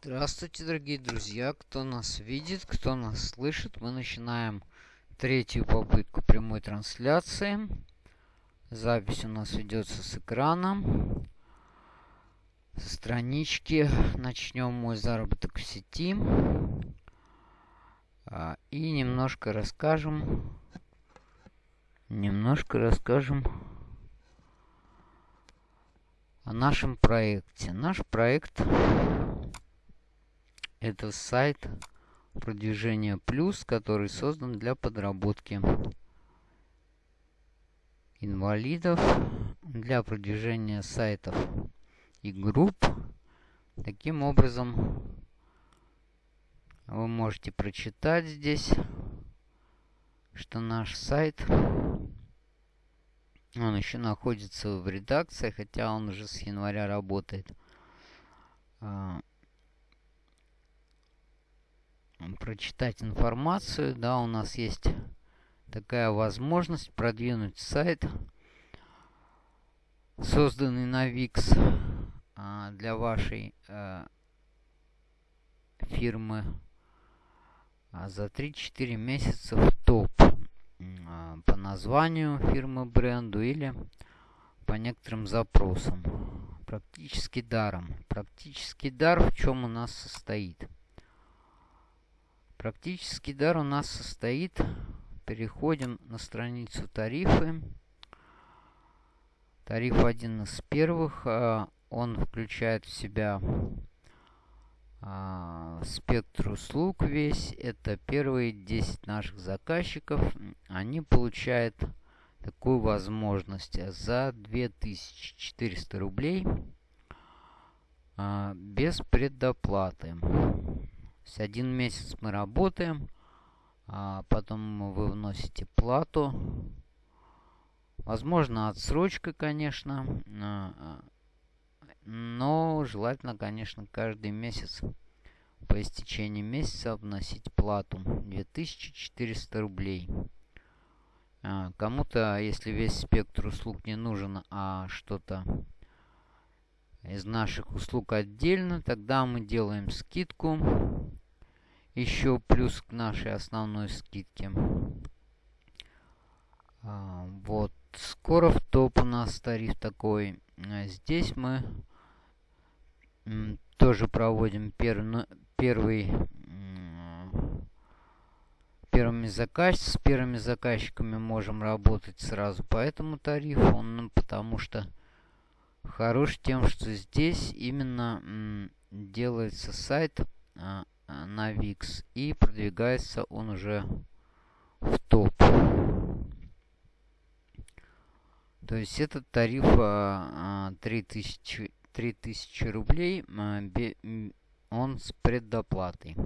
Здравствуйте, дорогие друзья, кто нас видит, кто нас слышит. Мы начинаем третью попытку прямой трансляции. Запись у нас ведется с экрана, со странички. Начнем мой заработок в сети. А, и немножко расскажем, немножко расскажем о нашем проекте. Наш проект это сайт продвижения плюс, который создан для подработки инвалидов, для продвижения сайтов и групп. Таким образом, вы можете прочитать здесь, что наш сайт, он еще находится в редакции, хотя он уже с января работает. Прочитать информацию. Да, у нас есть такая возможность продвинуть сайт, созданный на VIX а, для вашей а, фирмы а за 3-4 месяца в топ а, по названию фирмы бренду или по некоторым запросам. Практически даром. Практически дар в чем у нас состоит. Практический дар у нас состоит... Переходим на страницу тарифы. Тариф один из первых. А, он включает в себя а, спектр услуг весь. Это первые 10 наших заказчиков. Они получают такую возможность за 2400 рублей а, без предоплаты есть один месяц мы работаем, а потом вы вносите плату. Возможно, отсрочка, конечно. А, но желательно, конечно, каждый месяц по истечении месяца вносить плату 2400 рублей. А, кому-то, если весь спектр услуг не нужен, а что-то из наших услуг отдельно, тогда мы делаем скидку. Еще плюс к нашей основной скидке. А, вот. Скоро в топ у нас тариф такой. А здесь мы тоже проводим пер, первый первыми заказ с первыми заказчиками можем работать сразу по этому тарифу, ну, потому что хорош тем, что здесь именно делается сайт а, на VIX и продвигается он уже в топ. То есть этот тариф а, 3000, 3000 рублей, а, бе, он с предоплатой.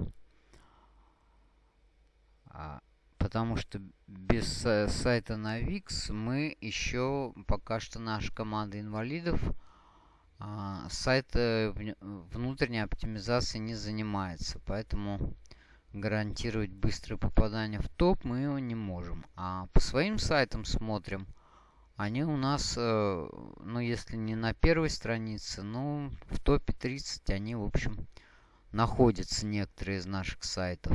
А, потому что без сайта на VIX мы еще пока что наша команда инвалидов сайт э, внутренней оптимизацией не занимается, поэтому гарантировать быстрое попадание в топ мы его не можем. А по своим сайтам смотрим, они у нас, э, ну если не на первой странице, ну в топе 30 они, в общем, находятся некоторые из наших сайтов.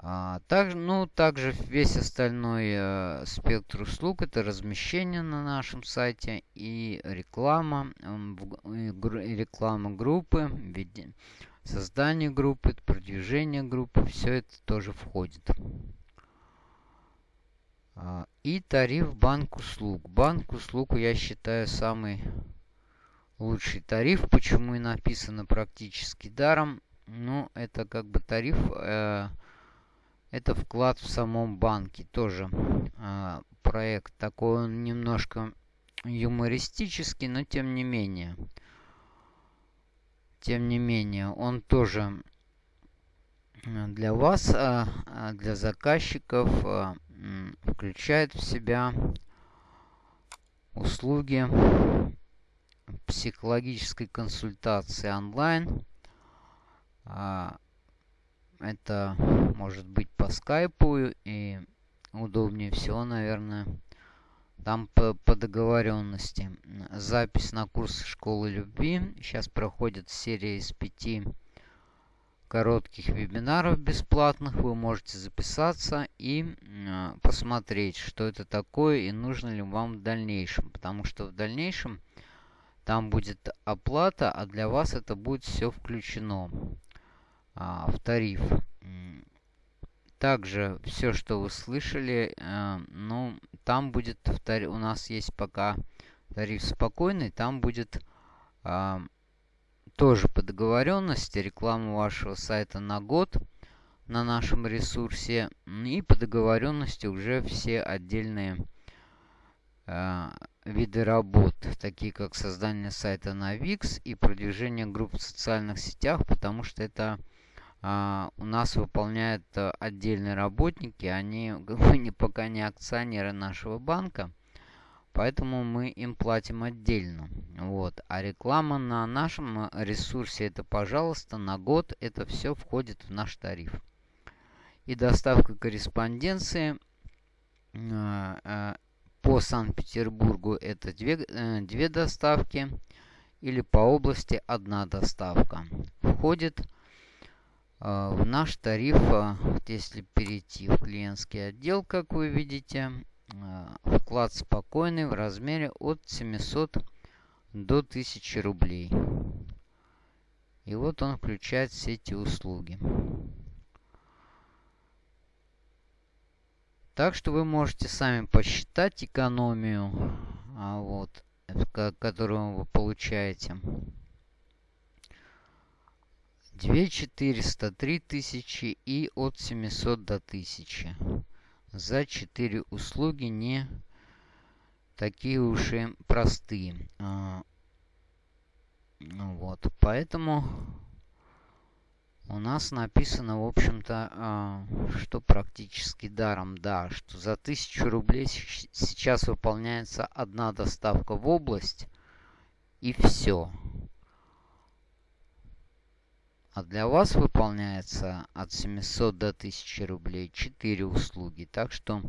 А, также, ну, также весь остальной э, спектр услуг это размещение на нашем сайте и реклама, э, и реклама группы, создание группы, продвижение группы, все это тоже входит. А, и тариф банк услуг. Банк услуг я считаю самый лучший тариф. Почему и написано практически даром. Ну, это как бы тариф... Э, это вклад в самом банке. Тоже э, проект такой, он немножко юмористический, но тем не менее. Тем не менее, он тоже для вас, э, для заказчиков, э, включает в себя услуги психологической консультации онлайн. Это может быть по скайпу и удобнее всего, наверное, Там по, по договоренности. Запись на курс школы любви. Сейчас проходит серия из пяти коротких вебинаров бесплатных. Вы можете записаться и э, посмотреть, что это такое и нужно ли вам в дальнейшем. Потому что в дальнейшем там будет оплата, а для вас это будет все включено а, в тариф. Также все, что вы слышали, э, ну, там будет, у нас есть пока тариф спокойный, там будет э, тоже по договоренности реклама вашего сайта на год на нашем ресурсе. И по договоренности уже все отдельные э, виды работ, такие как создание сайта на Wix и продвижение групп в социальных сетях, потому что это а, у нас выполняют а, отдельные работники, они пока не акционеры нашего банка, поэтому мы им платим отдельно. Вот. А реклама на нашем а, ресурсе это, пожалуйста, на год это все входит в наш тариф. И доставка корреспонденции по Санкт-Петербургу это две, э, две доставки или по области одна доставка. Входит а, в наш тариф, а, если перейти в клиентский отдел, как вы видите, а, вклад спокойный в размере от 700 до 1000 рублей. И вот он включает все эти услуги. Так что вы можете сами посчитать экономию, вот, которую вы получаете. 2 400, 3000 и от 700 до 1000. За 4 услуги не такие уж и простые. А, ну вот, поэтому у нас написано, в общем-то, а, что практически даром, да, что за 1000 рублей сейчас выполняется одна доставка в область, и все. А для вас выполняется от 700 до 1000 рублей 4 услуги. Так что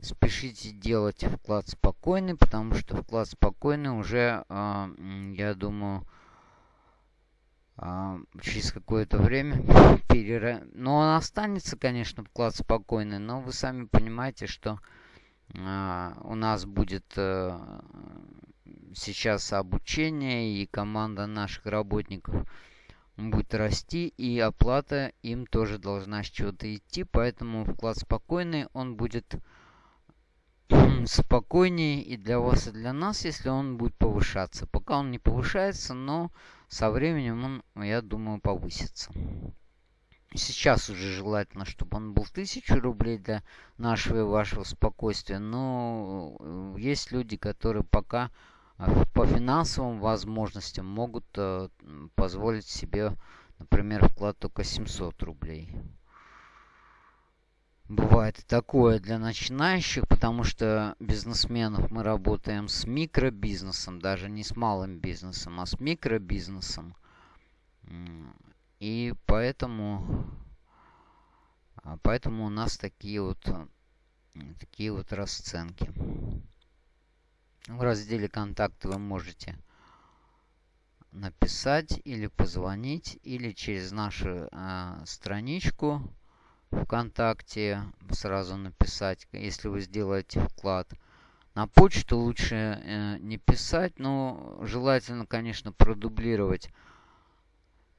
спешите делать вклад спокойный, потому что вклад спокойный уже, э, я думаю, э, через какое-то время перера... Но он останется, конечно, вклад спокойный, но вы сами понимаете, что э, у нас будет э, сейчас обучение и команда наших работников – будет расти, и оплата им тоже должна с чего-то идти, поэтому вклад спокойный, он будет спокойнее и для вас, и для нас, если он будет повышаться. Пока он не повышается, но со временем он, я думаю, повысится. Сейчас уже желательно, чтобы он был 1000 рублей для нашего и вашего спокойствия, но э, есть люди, которые пока по финансовым возможностям могут э, позволить себе, например, вклад только 700 рублей. Бывает и такое для начинающих, потому что бизнесменов мы работаем с микробизнесом, даже не с малым бизнесом, а с микробизнесом. И поэтому, а поэтому у нас такие вот, такие вот расценки. В разделе «Контакты» вы можете написать или позвонить, или через нашу э, страничку ВКонтакте сразу написать, если вы сделаете вклад. На почту лучше э, не писать, но желательно, конечно, продублировать.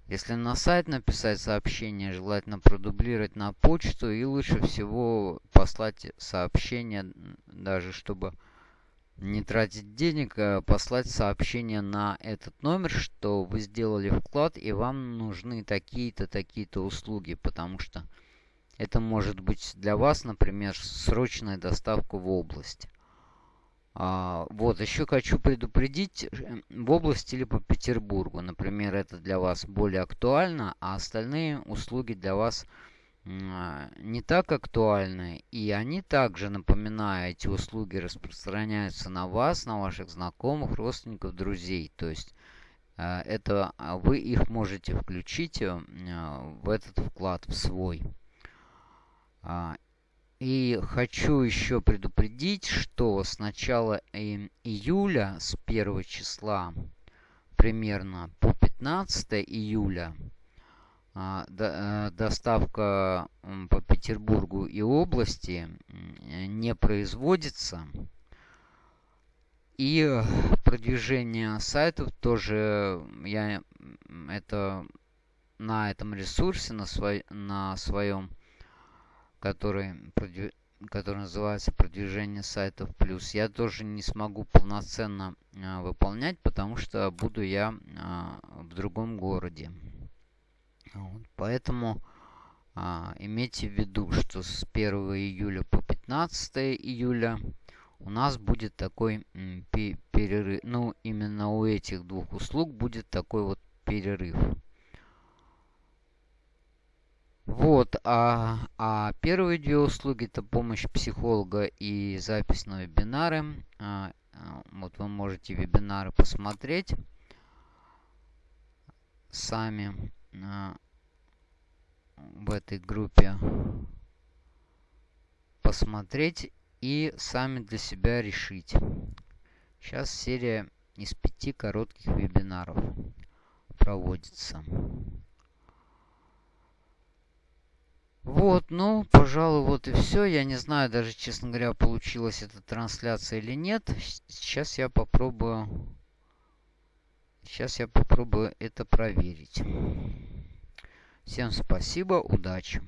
Если на сайт написать сообщение, желательно продублировать на почту и лучше всего послать сообщение, даже чтобы не тратить денег, а послать сообщение на этот номер, что вы сделали вклад и вам нужны такие-то, такие-то услуги, потому что это может быть для вас, например, срочная доставка в область. А, вот, еще хочу предупредить, э, в области или по Петербургу, например, это для вас более актуально, а остальные услуги для вас а, не так актуальны. И они также, напоминаю, эти услуги распространяются на вас, на ваших знакомых, родственников, друзей. То есть а, это а, вы их можете включить в этот вклад в свой. И хочу еще предупредить, что с начала июля, с 1 числа примерно по 15 июля, а, э, доставка по Петербургу и области не производится. И продвижение сайтов тоже я это на этом ресурсе, на, свой, на своем который, который называется продвижение сайтов плюс, я тоже не смогу полноценно а, выполнять, потому что буду я а, в другом городе. Вот, поэтому а, имейте в виду, что с 1 июля по 15 июля у нас будет такой перерыв. Ну, именно у этих двух услуг будет такой вот перерыв. Вот, а, а первые две услуги это помощь психолога и запись на вебинары. А, а, вот вы можете вебинары посмотреть сами а, в этой группе посмотреть и сами для себя решить. Сейчас серия из пяти коротких вебинаров проводится. Вот, ну, пожалуй, вот и все. Я не знаю даже, честно говоря, получилась эта трансляция или нет. Сейчас я попробую... Сейчас я попробую это проверить. Всем спасибо, удачи.